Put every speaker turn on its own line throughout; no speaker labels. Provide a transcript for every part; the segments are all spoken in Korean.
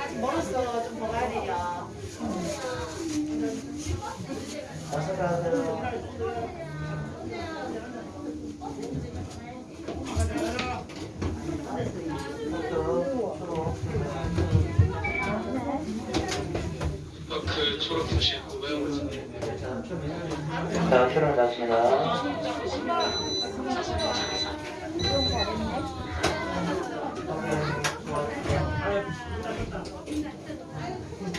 아직 멀었어. 좀 더 가야 되냐.
어서 가세요.
그 초록 표시 뭐예요?
자, 출발하십니다.
分かった。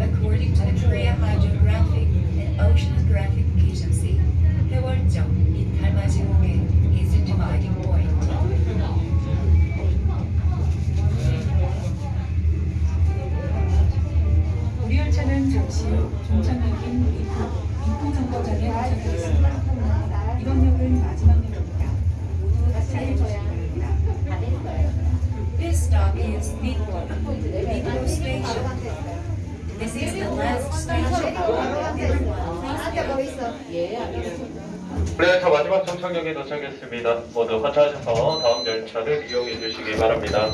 According to the Korea Hydrographic and Oceanographic Agency, 잠시 후 종착역인 미포, 미포정거장에 도착하겠습니다. 이번 역은 마지막 역입니다. 모두 주시기 바랍니다. This stop is Mipo, Mipo Station. This is the last station. Wait.
네, 자 마지막 정착역에 도착했습니다. 모두 하차하셔서 다음 열차를 이용해 주시기 바랍니다.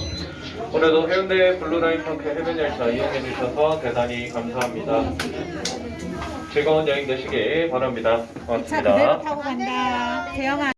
오늘도 해운대 블루라인 파크 해변 열차 이용해 주셔서 대단히 감사합니다. 즐거운 여행 되시길 바랍니다.
차
고맙습니다.
그대로 타고 간다. 대영아.